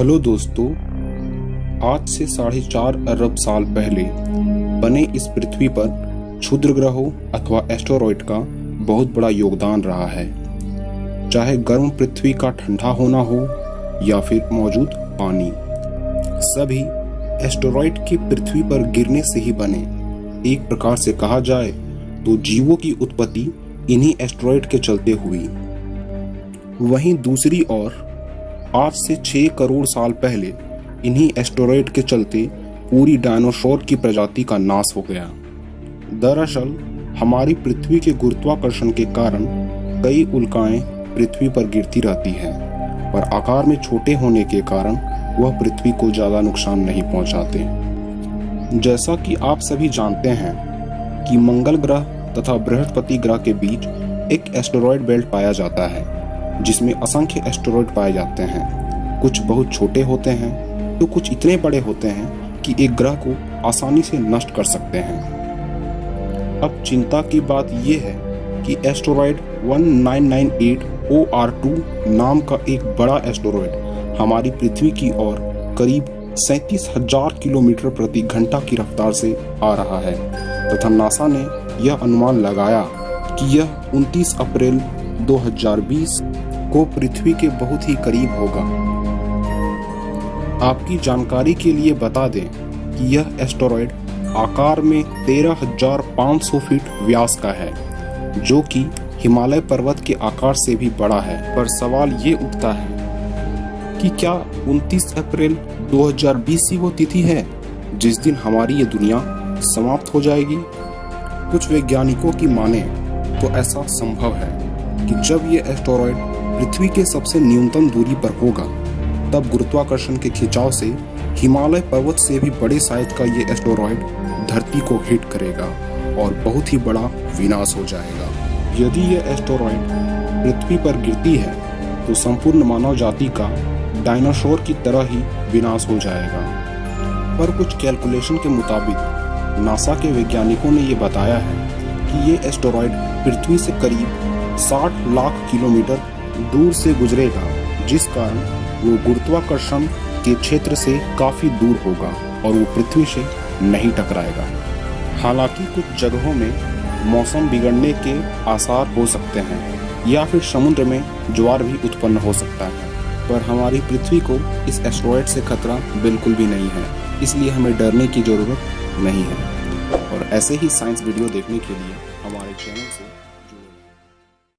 Hello दोस्तों, आज से साढ़े चार अरब साल पहले बने इस पृथ्वी पर क्षुद्र ग्रहों अथवा एस्टेरॉयड का बहुत बड़ा योगदान रहा है। चाहे गर्म पृथ्वी का ठंडा होना हो या फिर मौजूद पानी, सभी एस्टेरॉयड के पृथ्वी पर गिरने से ही बने। एक प्रकार से कहा जाए तो जीवों की उत्पत्ति इन्हीं एस्टेरॉयड के चलते हुई। वहीं दूसरी ओर आज से छह करोड़ साल पहले इन्हीं एस्टोरॉयड के चलते पूरी डायनासोर की प्रजाति का नाश हो गया। दरअसल, हमारी पृथ्वी के गुरुत्वाकर्षण के कारण कई उल्काएँ पृथ्वी पर गिरती रहती हैं, पर आकार में छोटे होने के कारण वह पृथ्वी को ज़्यादा नुकसान नहीं पहुंचाते। जैसा कि आप सभी जानते हैं कि मंगल ग्रह तथा बृहस्पति ग्रह के बीच एक एस्टेरॉयड बेल्ट पाया जाता है। जिसमें असंख्य एस्टेरॉयड पाए जाते हैं। कुछ बहुत छोटे होते हैं तो कुछ इतने बड़े होते हैं कि एक ग्रह को आसानी से नष्ट कर सकते हैं। अब चिंता की बात यह है कि एस्टेरॉयड 1998 OR2 नाम का एक बड़ा एस्टेरॉयड हमारी पृथ्वी की ओर करीब सैतीस हज़ार किलोमीटर प्रति घंटा की रफ्तार से आ रहा है। तथा नासा ने यह अनुमान लगाया कि यह 29 अप्रैल 2020 को पृथ्वी के बहुत ही करीब होगा। आपकी जानकारी के लिए बता दें कि यह एस्टेरॉयड आकार में 13,500 फीट व्यास का है जो कि हिमालय पर्वत के आकार से भी बड़ा है। पर सवाल ये उठता है कि क्या 29 अप्रैल 2020 ही वो तिथि है जिस दिन हमारी ये दुनिया समाप्त हो जाएगी? कुछ वैज्ञानिकों की माने तो ऐसा संभव है। कि जब ये एस्टोरॉयड पृथ्वी के सबसे न्यूनतम दूरी पर होगा, तब गुरुत्वाकर्षण के खिंचाव से हिमालय पर्वत से भी बड़े साइज़ का ये एस्टेरॉयड धरती को हिट करेगा और बहुत ही बड़ा विनाश हो जाएगा। यदि यह एस्टेरॉयड पृथ्वी पर गिरती है तो संपूर्ण मानव जाति का डायनासोर की तरह ही विनाश हो जाएगा। पर कुछ कैलकुलेशन के मुताबिक, नासा के वैज्ञानिकों ने यह बताया है कि ये एस्टोरॉयड पृथ्वी से करीब 60 लाख किलोमीटर दूर से गुजरेगा, जिस कारण वो गुरुत्वाकर्षण के क्षेत्र से काफ़ी दूर होगा और वो पृथ्वी से नहीं टकराएगा। हालाँकि कुछ जगहों में मौसम बिगड़ने के आसार हो सकते हैं, या फिर समुद्र में ज्वार भी उत्पन्न हो सकता है, पर हमारी पृथ्वी को इस एस्ट्रॉयड से खतरा बिल्कुल भी नहीं है, इसलिए हमें डरने की ज़रूरत नहीं है। और ऐसे ही साइंस वीडियो देखने के लिए हमारे चैनल से